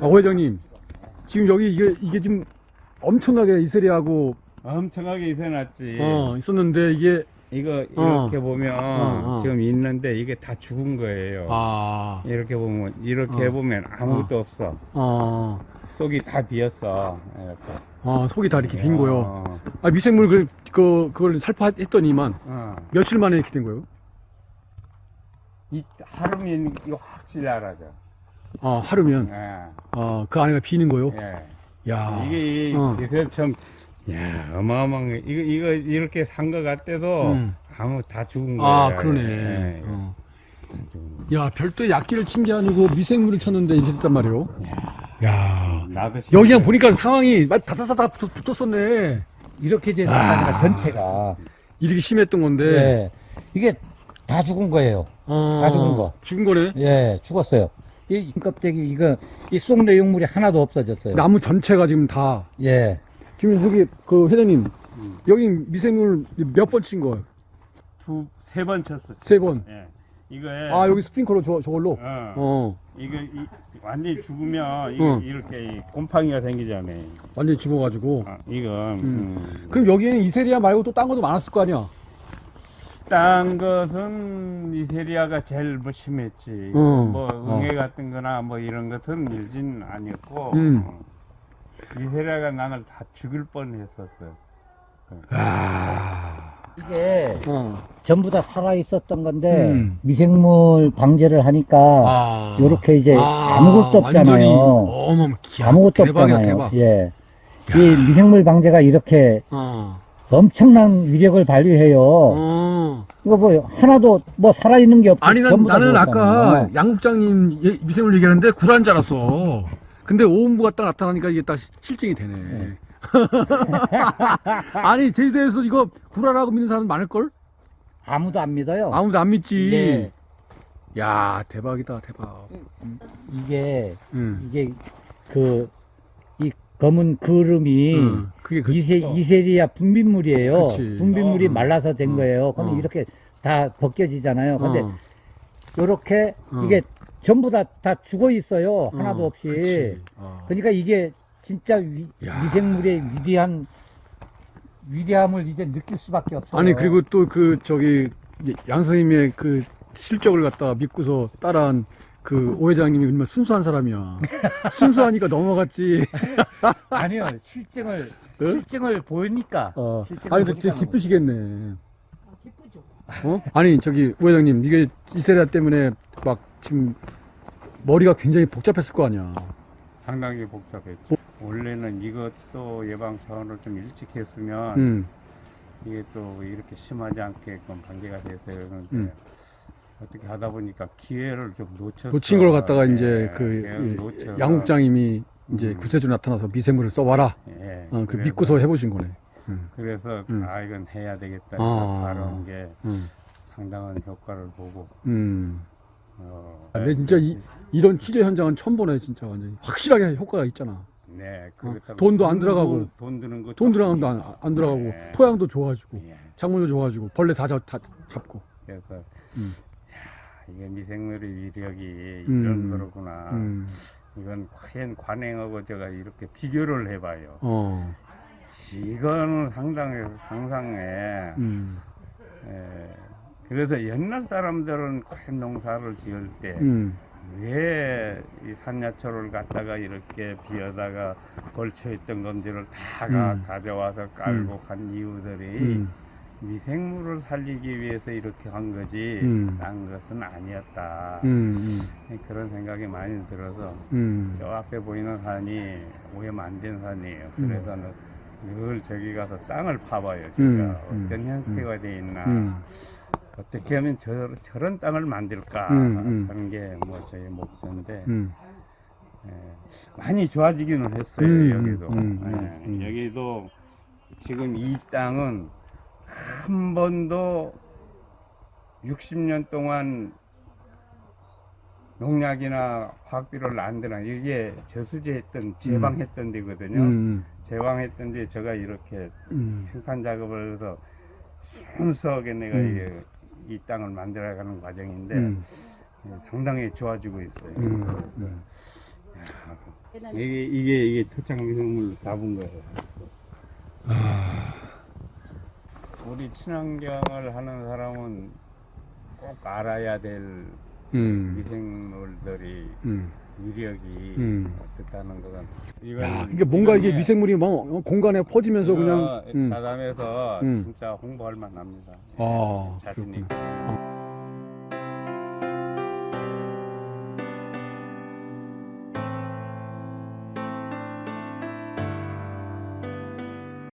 아, 오 회장님 지금 여기 이게 이게 지금 엄청나게 이슬이하고 엄청나게 이세놨지. 어 있었는데 이게 이거 어. 이렇게 보면 어, 어. 지금 있는데 이게 다 죽은 거예요. 아 이렇게 보면 이렇게 어. 보면 아무것도 없어. 어, 속이 다 비었어. 이렇게. 어, 속이 다 이렇게 빈 거요. 어, 아 미생물 그, 그 그걸 살포했더니만 어. 며칠 만에 이렇게 된 거예요? 이 하루면 이거 확실히 알아져. 아 하루면 예. 아 그 안에가 비는 거요? 예. 야 이게 어. 이게 참, 야 어마어마한 거. 이거 이거 이렇게 산 거 같대도 음. 아무 다 죽은 거예요. 아 그러네. 예. 어. 다 죽은 거. 야 별도의 약기를 친 게 아니고 미생물을 쳤는데 이렇게 됐단 말이에요. 야 나도 여기 그냥 보니까 상황이 막 다다다다 붙- 붙었었네. 이렇게 돼서 아. 전체가 이렇게 심했던 건데. 예. 이게 다 죽은 거예요. 어, 다 죽은 거. 죽은 거네. 예, 죽었어요. 이 껍데기 이거 이속 내용물이 하나도 없어졌어요. 나무 전체가 지금 다. 예. 지금 여기 그 회장님 음. 여기 미생물 몇 번 친 거예요? 두 세 번 쳤어. 세 번. 예. 이거에 아 여기 스프링클러 저, 저걸로. 어, 어 이거 이, 완전히 죽으면 이거 어. 이렇게 이 곰팡이가 생기잖아요. 완전히 죽어가지고. 아, 이건 음. 그럼 여기에는 이세리아 말고 또 딴 것도 많았을 거 아니야? 딴 것은 이세리아가 제일 뭐 심했지. 어. 뭐 어. 응애 같은 거나 뭐 이런 것은 일진 아니었고 음. 어. 이세리아가 나를 다 죽일 뻔했었어. 아. 이게 어. 전부 다 살아 있었던 건데 음. 미생물 방제를 하니까 아. 요렇게 이제 아, 아무것도 없잖아요. 완전히 어머, 기야, 아무것도 대박이야, 없잖아요. 대박. 예. 이 미생물 방제가 이렇게 어. 엄청난 위력을 발휘해요. 어. 이거 뭐 하나도 뭐 살아 있는 게 없고 아니 난, 나는 아까. 양국장님 예- 미생물 얘기하는데 구라인 줄 알았어. 근데 오음부가 딱 나타나니까 이게 딱 시- 실증이 되네. 네. 아니 제주도에서 이거 구라라고 믿는 사람 많을걸? 아무도 안 믿어요. 아무도 안 믿지. 예. 야 대박이다 대박. 이게 응. 이게 그이 검은 그름이 응. 그게 그 이세, 이세리아 분비물이에요. 그치. 분비물이 어. 말라서 된 어. 거예요. 그럼 어. 이렇게 다 벗겨지잖아요. 근데 어, 요렇게 어. 이게 전부 다, 다 죽어 있어요. 하나도 어, 없이. 어. 그러니까 이게 진짜 위, 야. 미생물의 위대한 위대함을 이제 느낄 수밖에 없어요. 아니 그리고 또 그 저기 양 선생님의 그 실적을 갖다가 믿고서 따라한 그 오 회장님이 얼마나 순수한 사람이야. 순수하니까 넘어갔지. 아니요 실증을 어? 실증을 보이니까. 어. 아니 근데 보니까 되게 기쁘시겠네. 어? 아니 저기 오 회장님 이게 이세리아 때문에 막 지금 머리가 굉장히 복잡했을 거 아니야. 상당히 복잡했죠. 원래는 이것도 예방 차원을 좀 일찍 했으면 음. 이게 또 이렇게 심하지 않게끔 방제가 돼서 그러는데 음. 어떻게 하다 보니까 기회를 좀 놓쳤어. 놓친 걸 갖다가 예, 이제 그 이- 놓쳐서. 양국장님이 이제 음. 구세주 나타나서 미생물을 써와라. 예, 어, 그 그래서- 믿고서 해보신 거네. 음. 그래서 음. 아 이건 해야 되겠다 아. 바로 게 음. 상당한 효과를 보고 음. 어, 아, 근데 진짜 이, 이런 취재 현장은 처음 보네 진짜 완전히 확실하게 효과가 있잖아. 네, 어, 돈도 안돈 들어가고, 돈, 돈 드는 거 돈 들어가도 안, 안 들어가고 네. 토양도 좋아지고 예, 작물도 좋아지고 벌레 다, 잡, 다 잡고. 그래서 음. 야, 이게 미생물의 위력이 음. 이런 거로구나. 음. 이건 과연 관행하고 제가 이렇게 비교를 해봐요. 어. 이거는 상당히 상상해. 음. 예, 그래서 옛날 사람들은 과연 농사를 지을 때 음. 왜이 산야초를 갖다가 이렇게 비어다가 걸쳐 있던 건지를 다 가, 음. 가져와서 깔고 간 이유들이 음. 미생물을 살리기 위해서 이렇게 한 거지 음. 딴 것은 아니었다 음. 그런 생각이 많이 들어서 음. 저 앞에 보이는 산이 오염 안 된 산이에요 음. 그래서 늘 저기 가서 땅을 파봐요 제가 음. 음. 어떤 형태가 돼 있나 음. 어떻게 하면 저, 저런 땅을 만들까 음, 음. 하는 게 뭐 저희 목표인데 음. 예, 많이 좋아지기는 했어요 음, 여기도 음, 예, 음, 음. 여기도 지금 이 땅은 한 번도 60년 동안 농약이나 화학비료를 안 들어 이게 저수지했던 제방했던 데거든요 음. 제방했던 데 제가 이렇게 음. 생산 작업을 해서 순수하게 내가 음. 이게 이 땅을 만들어가는 과정인데 음. 예, 상당히 좋아지고 있어요. 음. 음. 이게 이게 이게 토착 미생물로 잡은 거예요. 아, 우리 친환경을 하는 사람은 꼭 알아야 될 음, 미생물들이 음. 위력이 음. 어떻다는 거건 야, 이게 뭔가 이게 미생물이 막 공간에 퍼지면서 그냥, 음. 자담해서 음. 진짜 홍보할 만합니다. 아, 자신 그렇구나.